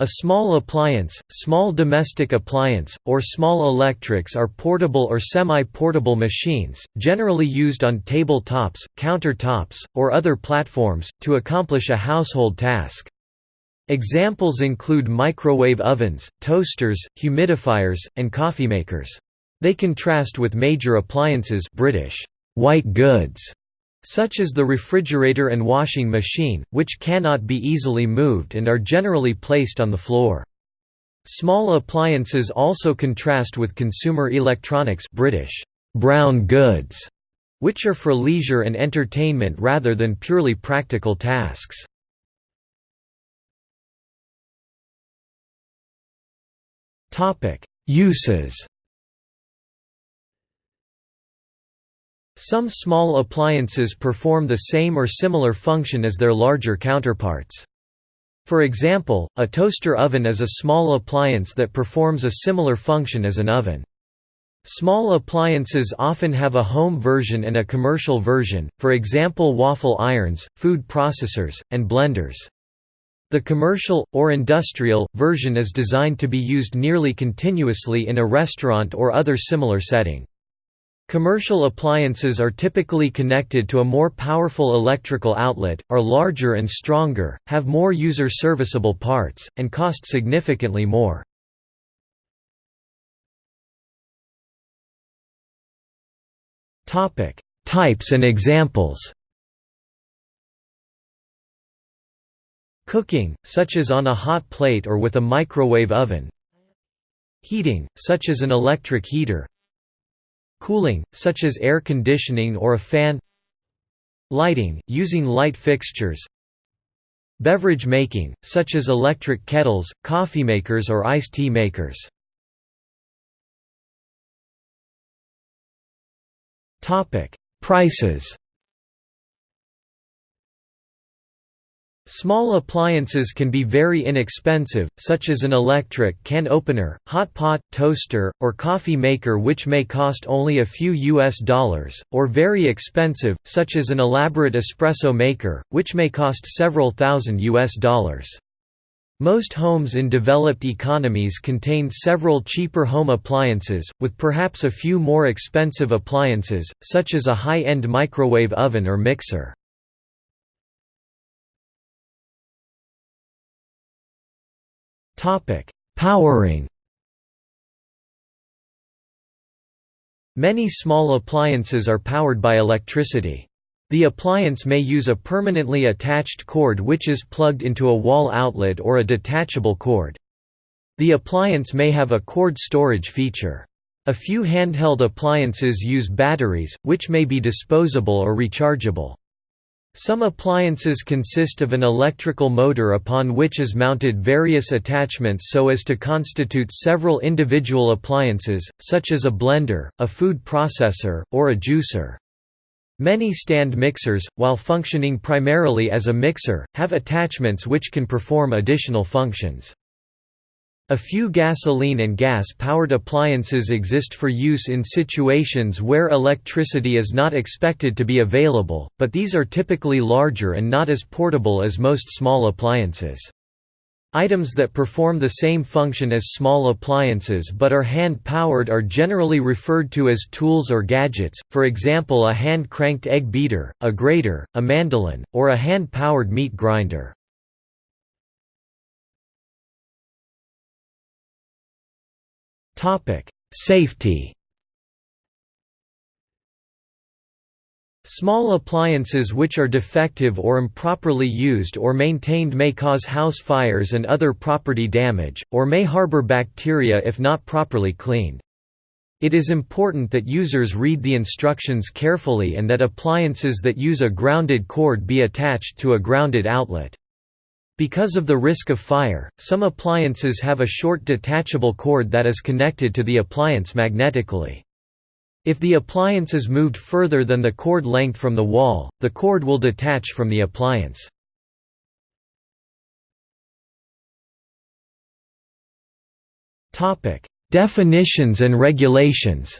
A small appliance, small domestic appliance, or small electrics are portable or semi-portable machines, generally used on table tops, countertops, or other platforms, to accomplish a household task. Examples include microwave ovens, toasters, humidifiers, and coffee makers. They contrast with major appliances British white goods such as the refrigerator and washing machine, which cannot be easily moved and are generally placed on the floor. Small appliances also contrast with consumer electronics British brown goods, which are for leisure and entertainment rather than purely practical tasks. Uses Some small appliances perform the same or similar function as their larger counterparts. For example, a toaster oven is a small appliance that performs a similar function as an oven. Small appliances often have a home version and a commercial version, for example waffle irons, food processors, and blenders. The commercial, or industrial, version is designed to be used nearly continuously in a restaurant or other similar setting. Commercial appliances are typically connected to a more powerful electrical outlet, are larger and stronger, have more user-serviceable parts, and cost significantly more. Types and examples. Cooking, such as on a hot plate or with a microwave oven. Heating, such as an electric heater Cooling, such as air conditioning or a fan. Lighting, using light fixtures. Beverage making, such as electric kettles, coffee makers or iced tea makers. Prices Small appliances can be very inexpensive, such as an electric can opener, hot pot, toaster, or coffee maker which may cost only a few US dollars, or very expensive, such as an elaborate espresso maker, which may cost several thousand US dollars. Most homes in developed economies contain several cheaper home appliances, with perhaps a few more expensive appliances, such as a high-end microwave oven or mixer. Topic: Powering. Many small appliances are powered by electricity. The appliance may use a permanently attached cord which is plugged into a wall outlet or a detachable cord. The appliance may have a cord storage feature. A few handheld appliances use batteries, which may be disposable or rechargeable. Some appliances consist of an electrical motor upon which is mounted various attachments so as to constitute several individual appliances, such as a blender, a food processor, or a juicer. Many stand mixers, while functioning primarily as a mixer, have attachments which can perform additional functions. A few gasoline and gas-powered appliances exist for use in situations where electricity is not expected to be available, but these are typically larger and not as portable as most small appliances. Items that perform the same function as small appliances but are hand-powered are generally referred to as tools or gadgets, for example a hand-cranked egg beater, a grater, a mandolin, or a hand-powered meat grinder. Topic: Safety. Small appliances which are defective or improperly used or maintained may cause house fires and other property damage, or may harbor bacteria if not properly cleaned. It is important that users read the instructions carefully and that appliances that use a grounded cord be attached to a grounded outlet. Because of the risk of fire, some appliances have a short detachable cord that is connected to the appliance magnetically. If the appliance is moved further than the cord length from the wall, the cord will detach from the appliance. Definitions and regulations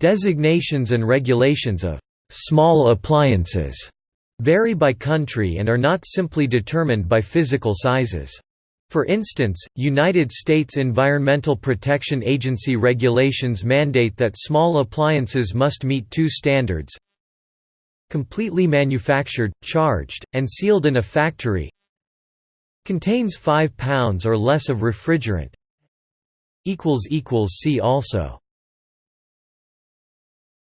Designations and regulations of «small appliances» vary by country and are not simply determined by physical sizes. For instance, United States Environmental Protection Agency regulations mandate that small appliances must meet two standards completely manufactured, charged, and sealed in a factory contains 5 pounds or less of refrigerant See also